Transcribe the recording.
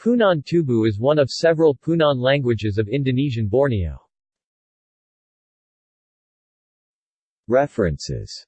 Punan Tubu is one of several Punan languages of Indonesian Borneo. References